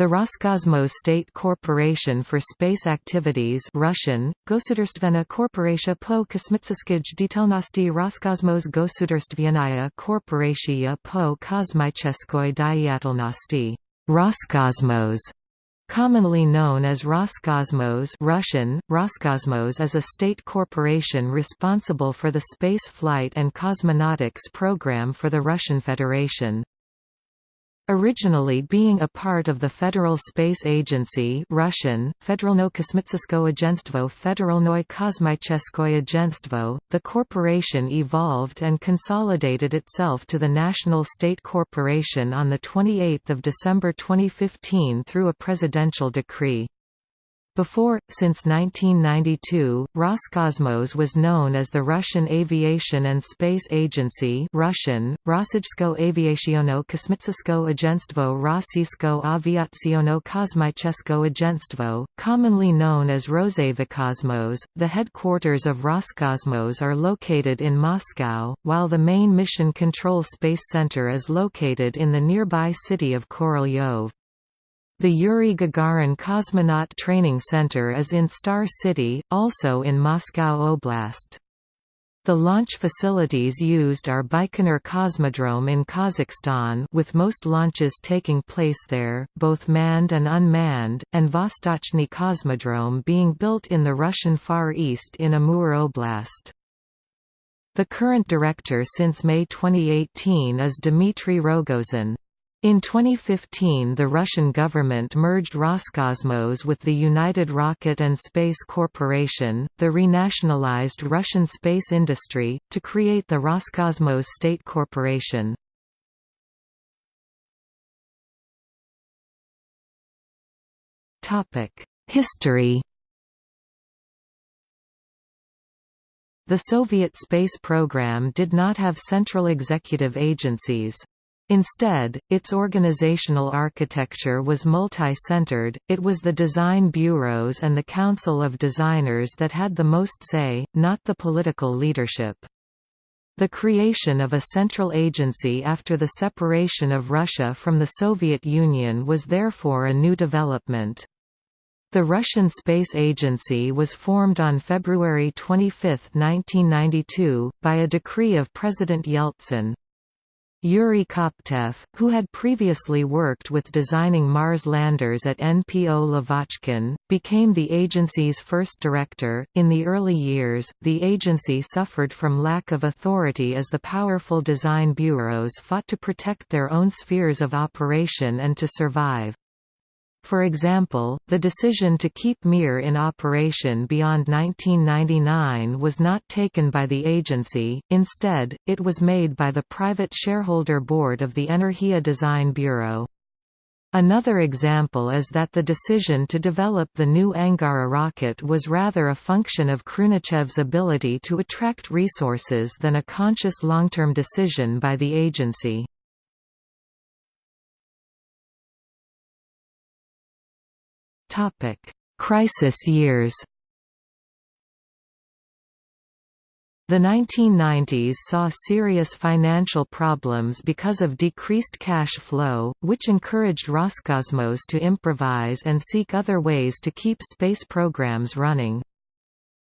The Roscosmos State Corporation for Space Activities Russian, Gosudarstvena Korporatia po kosmitseskij detelnosti Roscosmos Gosudarstvenaya Korporatia po kosmicheskoy diatelnosti Roscosmos Commonly known as Roscosmos Russian, Roscosmos is a state corporation responsible for the space flight and cosmonautics program for the Russian Federation. Originally being a part of the Federal Space Agency Russian, Agentstvo, the corporation evolved and consolidated itself to the National State Corporation on 28 December 2015 through a presidential decree. Before, since 1992, Roscosmos was known as the Russian Aviation and Space Agency Russian, Rossijsko Kosmitskoye Agentstvo Aviaciono Kosmichesko Agentstvo, commonly known as Rosaviakosmos. The headquarters of Roscosmos are located in Moscow, while the main Mission Control Space Center is located in the nearby city of Korolyov. The Yuri Gagarin Cosmonaut Training Center is in Star City, also in Moscow Oblast. The launch facilities used are Baikonur Cosmodrome in Kazakhstan with most launches taking place there, both manned and unmanned, and Vostochny Cosmodrome being built in the Russian Far East in Amur Oblast. The current director since May 2018 is Dmitry Rogozin. In 2015 the Russian government merged Roscosmos with the United Rocket and Space Corporation, the renationalized Russian space industry, to create the Roscosmos State Corporation. History The Soviet space program did not have central executive agencies. Instead, its organizational architecture was multi-centered, it was the design bureaus and the council of designers that had the most say, not the political leadership. The creation of a central agency after the separation of Russia from the Soviet Union was therefore a new development. The Russian Space Agency was formed on February 25, 1992, by a decree of President Yeltsin. Yuri Koptev, who had previously worked with designing Mars landers at NPO Lavochkin, became the agency's first director. In the early years, the agency suffered from lack of authority as the powerful design bureaus fought to protect their own spheres of operation and to survive. For example, the decision to keep Mir in operation beyond 1999 was not taken by the agency, instead, it was made by the private shareholder board of the Energia Design Bureau. Another example is that the decision to develop the new Angara rocket was rather a function of Khrunichev's ability to attract resources than a conscious long-term decision by the agency. Topic: Crisis years. The 1990s saw serious financial problems because of decreased cash flow, which encouraged Roscosmos to improvise and seek other ways to keep space programs running.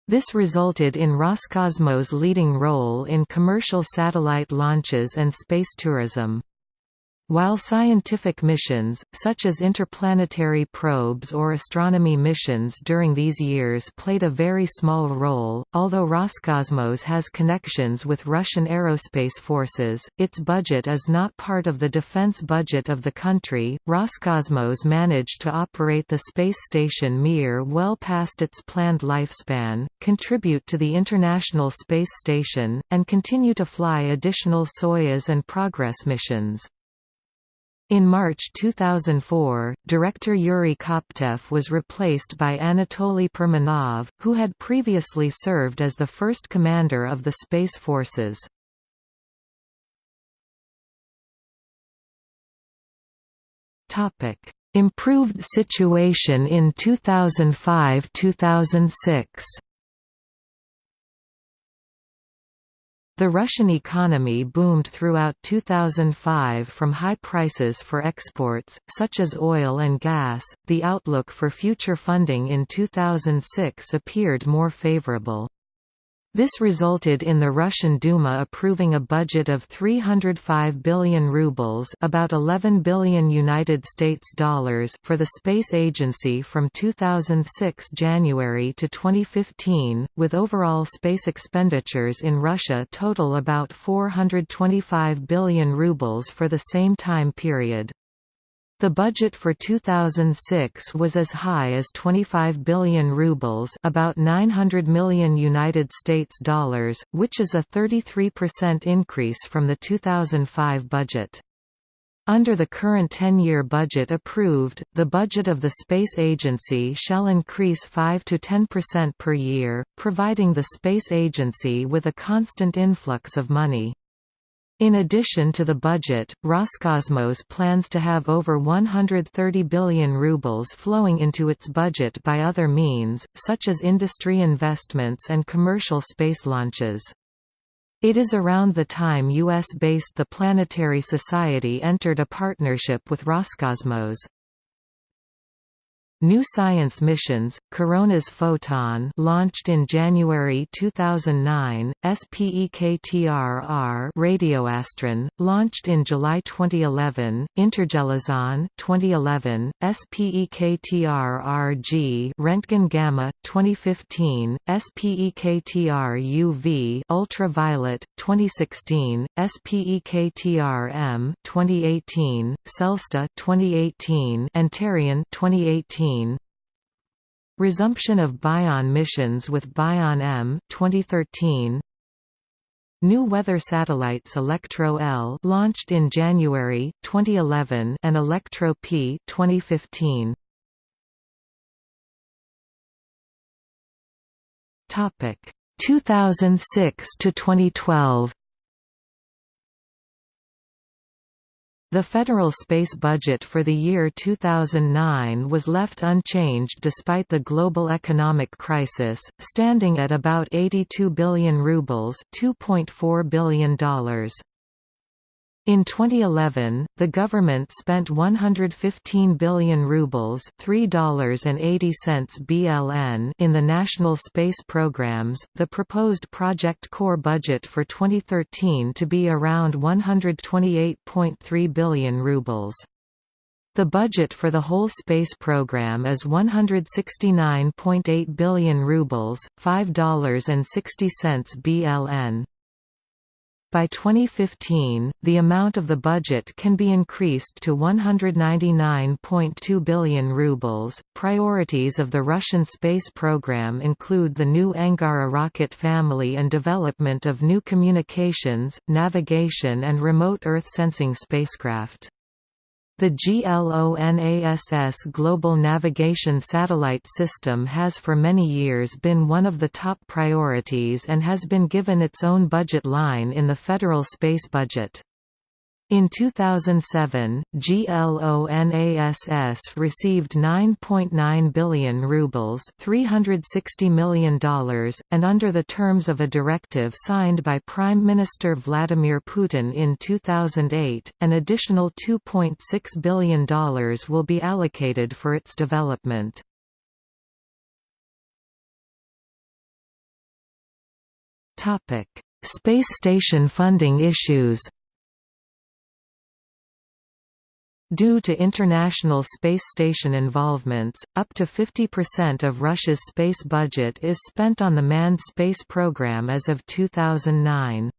This resulted in Roscosmos' leading role in commercial satellite launches and space tourism. While scientific missions, such as interplanetary probes or astronomy missions during these years played a very small role, although Roscosmos has connections with Russian aerospace forces, its budget is not part of the defense budget of the country. Roscosmos managed to operate the space station Mir well past its planned lifespan, contribute to the International Space Station, and continue to fly additional Soyuz and Progress missions. In March 2004, director Yuri Koptev was replaced by Anatoly Permanov, who had previously served as the first commander of the Space Forces. Improved situation in 2005–2006 The Russian economy boomed throughout 2005 from high prices for exports, such as oil and gas. The outlook for future funding in 2006 appeared more favorable. This resulted in the Russian Duma approving a budget of 305 billion rubles, about 11 billion United States dollars for the space agency from 2006 January to 2015, with overall space expenditures in Russia total about 425 billion rubles for the same time period. The budget for 2006 was as high as 25 billion rubles, about 900 million United States dollars, which is a 33% increase from the 2005 budget. Under the current 10-year budget approved, the budget of the Space Agency shall increase 5 to 10% per year, providing the Space Agency with a constant influx of money. In addition to the budget, Roscosmos plans to have over 130 billion rubles flowing into its budget by other means, such as industry investments and commercial space launches. It is around the time US-based The Planetary Society entered a partnership with Roscosmos. New science missions, Koronas-Foton launched in January 2009, SPEKTRR Radioastron, launched in July 2011, Intergelizon 2011, SPEKTRRG Rentgen Gamma 2015, SPEKTR-UV Ultraviolet 2016, SPEKTR-M 2018, CELSTA 2018, Antarion 2018 2013 Resumption of Bion missions with Bion M 2013 New weather satellites Elektro-L launched in January 2011 and Elektro-P 2015 Topic. 2006 to 2012 The federal space budget for the year 2009 was left unchanged despite the global economic crisis, standing at about 82 billion rubles $2.4 billion. In 2011, the government spent 115 billion rubles $3.80 BLN in the national space programs. The proposed project core budget for 2013 to be around 128.3 billion rubles. The budget for the whole space program is 169.8 billion rubles, $5.60 BLN. By 2015, the amount of the budget can be increased to 199.2 billion rubles. Priorities of the Russian space program include the new Angara rocket family and development of new communications, navigation and remote Earth sensing spacecraft. The GLONASS Global Navigation Satellite System has for many years been one of the top priorities and has been given its own budget line in the federal space budget. In 2007, GLONASS received 9.9 billion rubles $360 million, and under the terms of a directive signed by Prime Minister Vladimir Putin in 2008, an additional $2.6 billion will be allocated for its development. Space station funding issues Due to International Space Station involvements, up to 50% of Russia's space budget is spent on the manned space program as of 2009.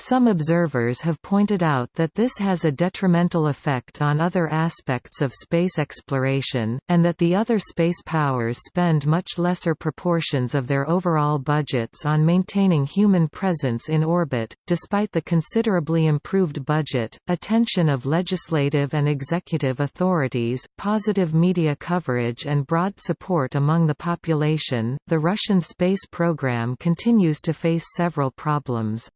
Some observers have pointed out that this has a detrimental effect on other aspects of space exploration, and that the other space powers spend much lesser proportions of their overall budgets on maintaining human presence in orbit. Despite the considerably improved budget, attention of legislative and executive authorities, positive media coverage, and broad support among the population, the Russian space program continues to face several problems.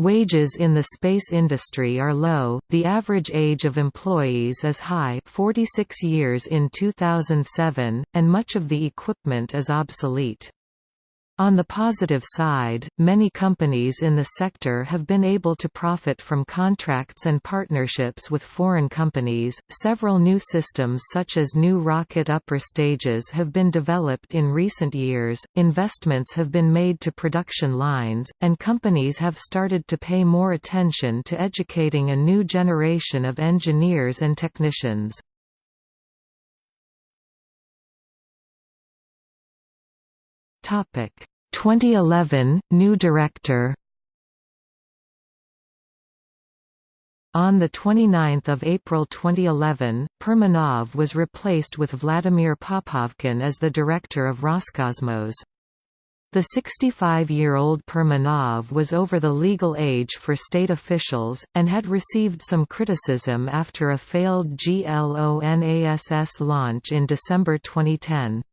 Wages in the space industry are low, the average age of employees is high 46 years in 2007, and much of the equipment is obsolete. On the positive side, many companies in the sector have been able to profit from contracts and partnerships with foreign companies. Several new systems, such as new rocket upper stages, have been developed in recent years, investments have been made to production lines, and companies have started to pay more attention to educating a new generation of engineers and technicians. Topic 2011 New director On 29 April 2011, Permanov was replaced with Vladimir Popovkin as the director of Roscosmos. The 65-year-old Permanov was over the legal age for state officials, and had received some criticism after a failed GLONASS launch in December 2010.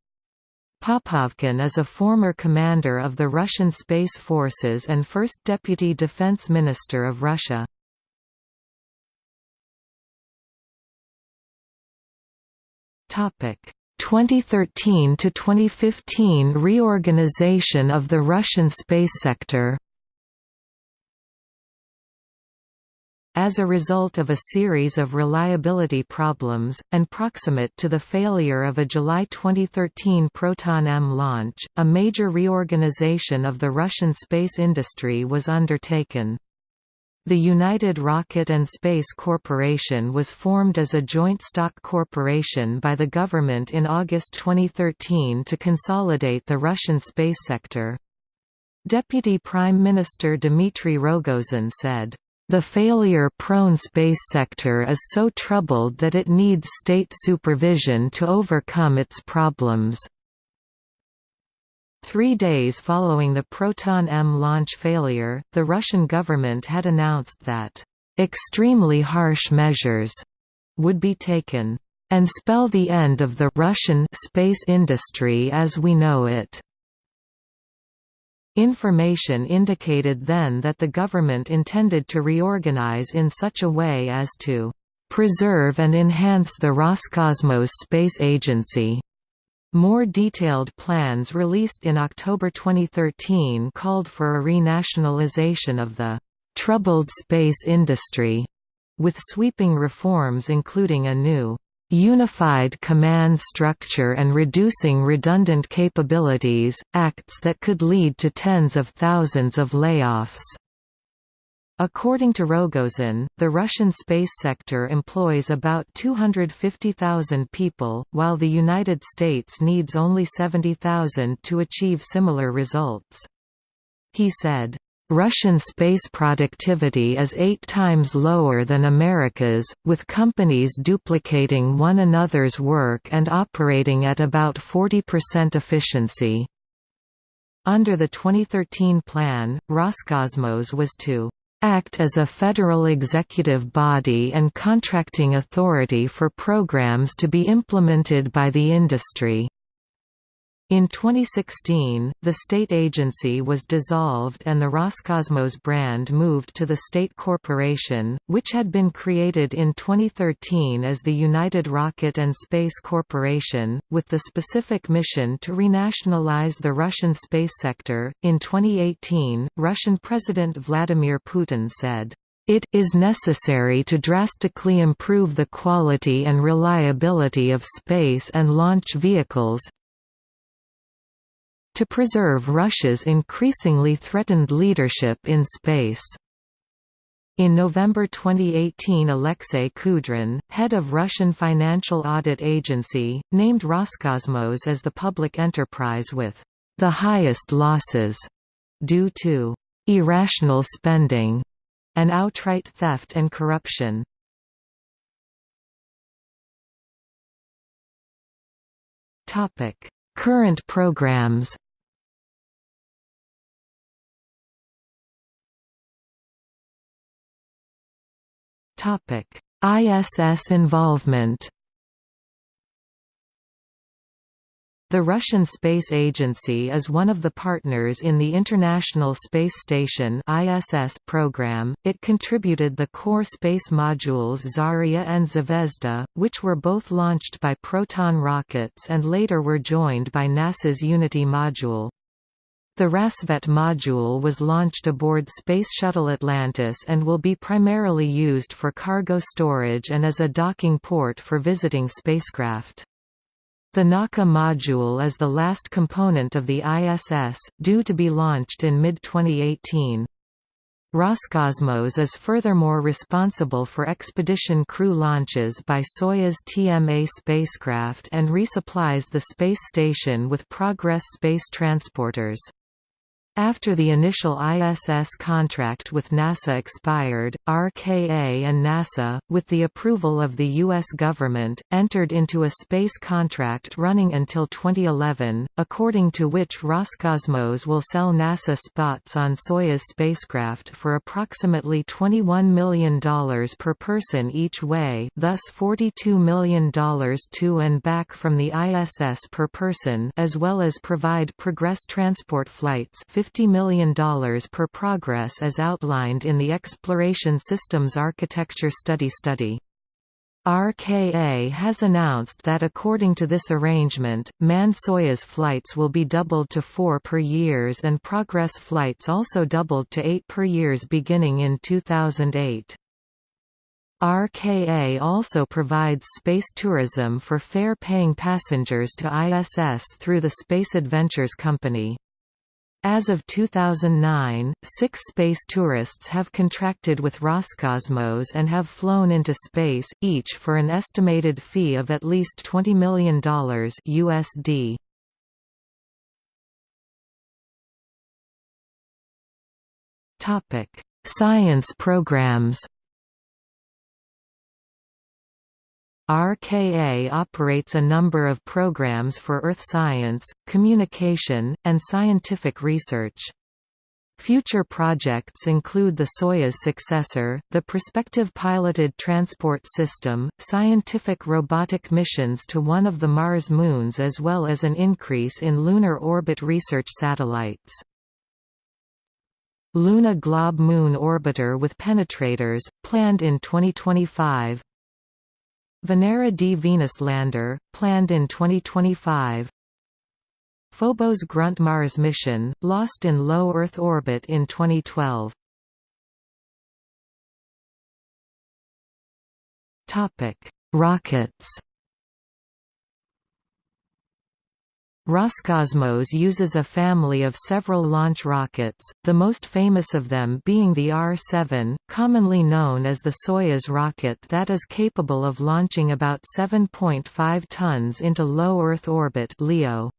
Popovkin is a former commander of the Russian Space Forces and first Deputy Defense Minister of Russia. Topic 2013 to 2015 reorganization of the Russian space sector. As a result of a series of reliability problems, and proximate to the failure of a July 2013 Proton-M launch, a major reorganization of the Russian space industry was undertaken. The United Rocket and Space Corporation was formed as a joint stock corporation by the government in August 2013 to consolidate the Russian space sector. Deputy Prime Minister Dmitry Rogozin said, the failure-prone space sector is so troubled that it needs state supervision to overcome its problems. Three days following the Proton-M launch failure, the Russian government had announced that, "...extremely harsh measures," would be taken, "...and spell the end of the Russian space industry as we know it." Information indicated then that the government intended to reorganize in such a way as to preserve and enhance the Roscosmos Space Agency. More detailed plans released in October 2013 called for a renationalization of the troubled space industry, with sweeping reforms including a new unified command structure and reducing redundant capabilities, acts that could lead to tens of thousands of layoffs. According to Rogozin, the Russian space sector employs about 250,000 people, while the United States needs only 70,000 to achieve similar results. He said, Russian space productivity is eight times lower than America's, with companies duplicating one another's work and operating at about 40% efficiency. Under the 2013 plan, Roscosmos was to act as a federal executive body and contracting authority for programs to be implemented by the industry. In 2016, the state agency was dissolved and the Roscosmos brand moved to the state corporation, which had been created in 2013 as the United Rocket and Space Corporation, with the specific mission to renationalize the Russian space sector. In 2018, Russian President Vladimir Putin said, it is necessary to drastically improve the quality and reliability of space and launch vehicles, to preserve Russia's increasingly threatened leadership in space. In November 2018 Alexei Kudrin, head of Russian Financial Audit Agency, named Roscosmos as the public enterprise with the highest losses due to irrational spending and outright theft and corruption. Current programs ISS involvement The Russian Space Agency is one of the partners in the International Space Station (ISS) program. It contributed the core space modules Zarya and Zvezda, which were both launched by Proton rockets and later were joined by NASA's Unity module. The Rassvet module was launched aboard Space Shuttle Atlantis and will be primarily used for cargo storage and as a docking port for visiting spacecraft. The Nauka module is the last component of the ISS, due to be launched in mid-2018. Roscosmos is furthermore responsible for expedition crew launches by Soyuz TMA spacecraft and resupplies the space station with Progress space transporters. After the initial ISS contract with NASA expired, RKA and NASA, with the approval of the U.S. government, entered into a space contract running until 2011, according to which Roscosmos will sell NASA spots on Soyuz spacecraft for approximately $21 million per person each way thus $42 million to and back from the ISS per person as well as provide Progress transport flights $50 million per progress as outlined in the Exploration Systems Architecture Study study. RKA has announced that according to this arrangement, manned Soyuz flights will be doubled to four per years and Progress flights also doubled to eight per years beginning in 2008. RKA also provides space tourism for fare-paying passengers to ISS through the Space Adventures Company. As of 2009, six space tourists have contracted with Roscosmos and have flown into space, each for an estimated fee of at least $20 million USD. Science programs RKA operates a number of programs for earth science, communication, and scientific research. Future projects include the Soyuz successor, the Prospective Piloted Transport System, scientific robotic missions to one of the Mars moons as well as an increase in lunar orbit research satellites. Luna Glob Moon Orbiter with penetrators, planned in 2025 Venera D. Venus lander, planned in 2025 Phobos Grunt Mars mission, lost in low Earth orbit in 2012 Topic: Rockets Roscosmos uses a family of several launch rockets, the most famous of them being the R-7, commonly known as the Soyuz rocket that is capable of launching about 7.5 tons into low Earth orbit LEO.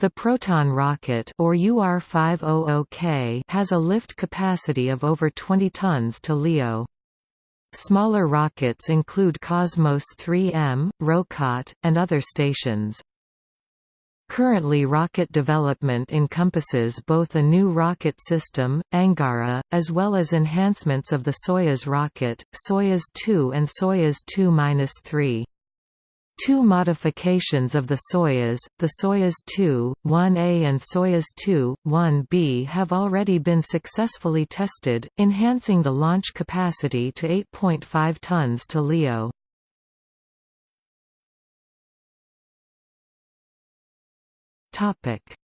The Proton rocket or UR-500K has a lift capacity of over 20 tons to LEO. Smaller rockets include Cosmos 3M, Rokot, and other stations. Currently rocket development encompasses both a new rocket system, Angara, as well as enhancements of the Soyuz rocket, Soyuz 2 and Soyuz 2-3. Two modifications of the Soyuz, the Soyuz 2, 1A and Soyuz 2, 1B have already been successfully tested, enhancing the launch capacity to 8.5 tons to LEO.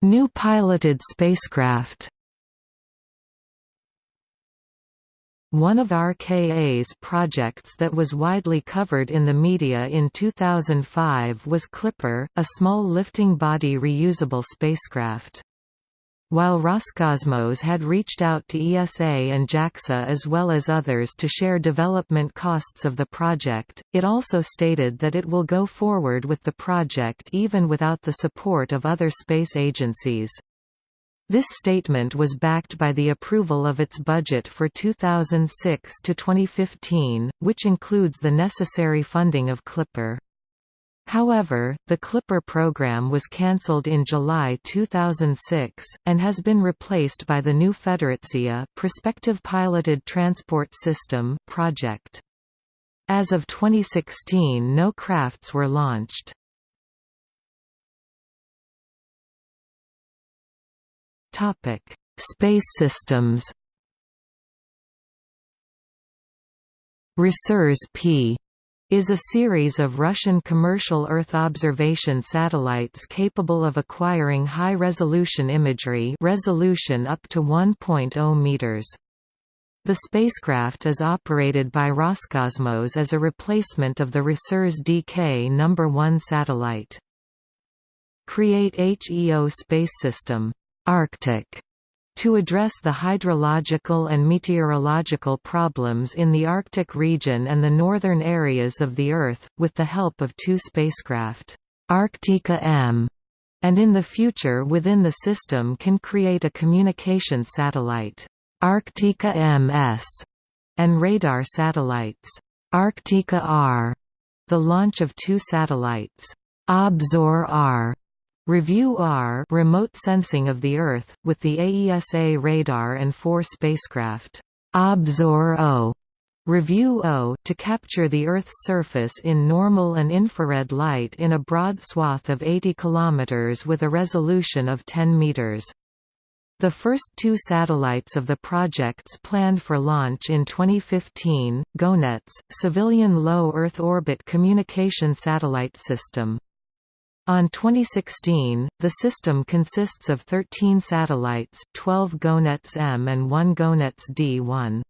New piloted spacecraft One of RKA's projects that was widely covered in the media in 2005 was Clipper, a small lifting body reusable spacecraft. While Roscosmos had reached out to ESA and JAXA as well as others to share development costs of the project, it also stated that it will go forward with the project even without the support of other space agencies. This statement was backed by the approval of its budget for 2006 to 2015, which includes the necessary funding of Clipper. However, the Clipper program was cancelled in July 2006, and has been replaced by the new Federatsia Prospective Piloted Transport System project. As of 2016 no crafts were launched. Space systems Resurs P is a series of Russian commercial Earth observation satellites capable of acquiring high-resolution imagery resolution up to 1.0 meters. The spacecraft is operated by Roscosmos as a replacement of the Resurs DK No. 1 satellite. Create HEO space system Arctic to address the hydrological and meteorological problems in the Arctic region and the northern areas of the Earth, with the help of two spacecraft, Arctica M, and in the future within the system can create a communication satellite, Arctica MS, and radar satellites, Arctica R. The launch of two satellites, Obzor R Review R remote sensing of the Earth, with the AESA radar and four spacecraft, Obzor O, Review O to capture the Earth's surface in normal and infrared light in a broad swath of 80 km with a resolution of 10 meters. The first two satellites of the projects planned for launch in 2015, GONETS, Civilian Low Earth Orbit Communication Satellite System. On 2016, the system consists of 13 satellites 12 GONETS M and 1 GONETS D1.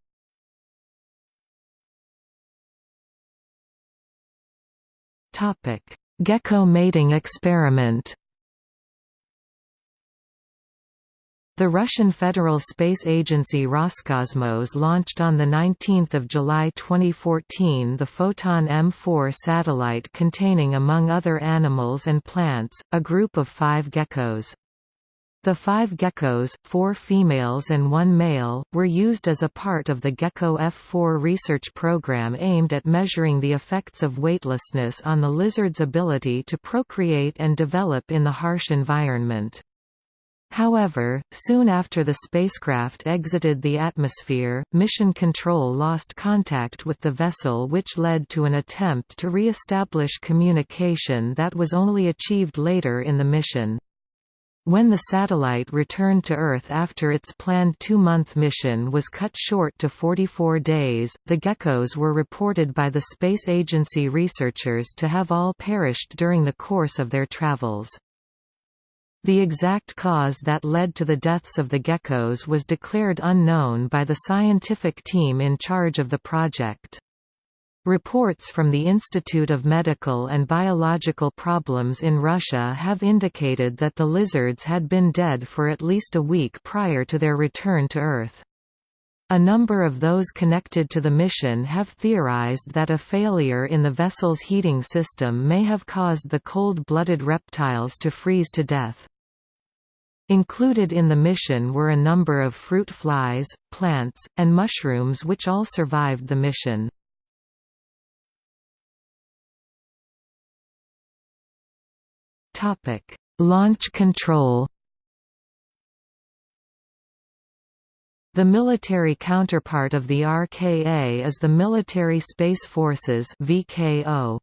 Gecko mating experiment The Russian Federal Space Agency Roscosmos launched on 19 July 2014 the Foton-M4 satellite containing among other animals and plants, a group of five geckos. The five geckos, four females and one male, were used as a part of the Gecko F4 research program aimed at measuring the effects of weightlessness on the lizard's ability to procreate and develop in the harsh environment. However, soon after the spacecraft exited the atmosphere, Mission Control lost contact with the vessel which led to an attempt to re-establish communication that was only achieved later in the mission. When the satellite returned to Earth after its planned two-month mission was cut short to 44 days, the geckos were reported by the Space Agency researchers to have all perished during the course of their travels. The exact cause that led to the deaths of the geckos was declared unknown by the scientific team in charge of the project. Reports from the Institute of Medical and Biological Problems in Russia have indicated that the lizards had been dead for at least a week prior to their return to Earth. A number of those connected to the mission have theorized that a failure in the vessel's heating system may have caused the cold-blooded reptiles to freeze to death. Included in the mission were a number of fruit flies, plants, and mushrooms which all survived the mission. Launch control The military counterpart of the RKA is the Military Space Forces VKO.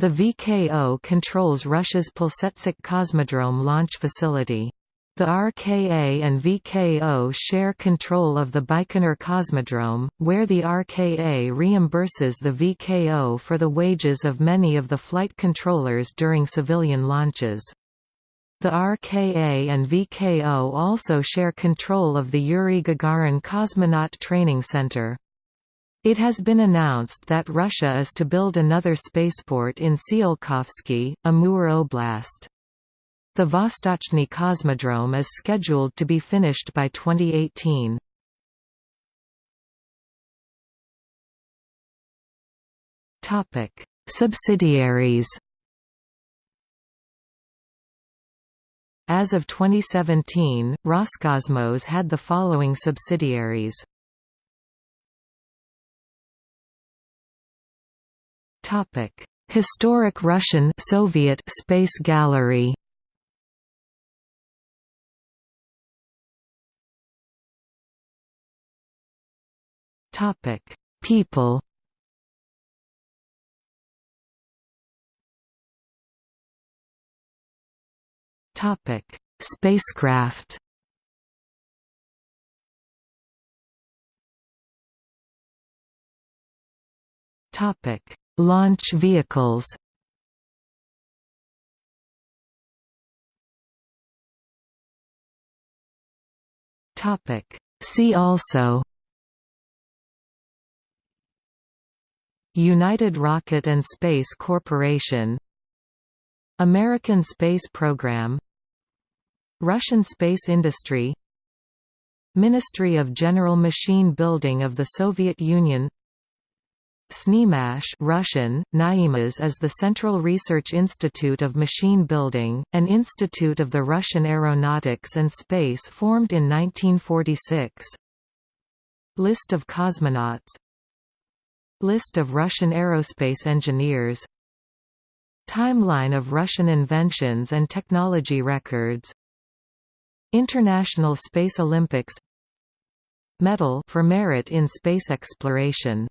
The VKO controls Russia's Plesetsk Cosmodrome launch facility. The RKA and VKO share control of the Baikonur Cosmodrome, where the RKA reimburses the VKO for the wages of many of the flight controllers during civilian launches. The RKA and VKO also share control of the Yuri Gagarin Cosmonaut Training Center. It has been announced that Russia is to build another spaceport in Tsiolkovsky, Amur Oblast. The Vostochny Cosmodrome is scheduled to be finished by 2018. Topic: Subsidiaries. As of 2017, Roscosmos had the following subsidiaries. Topic: Historic Russian Soviet Space Gallery. Topic: People. Topic: Spacecraft. Topic: Launch vehicles Topic: See also United Rocket and Space Corporation American Space Program Russian space industry Ministry of General Machine Building of the Soviet Union SNIMAS Russian, Naimas is the Central Research Institute of Machine Building, an institute of the Russian Aeronautics and Space formed in 1946. List of cosmonauts List of Russian aerospace engineers. Timeline of Russian inventions and technology records. International Space Olympics. Medal for merit in space exploration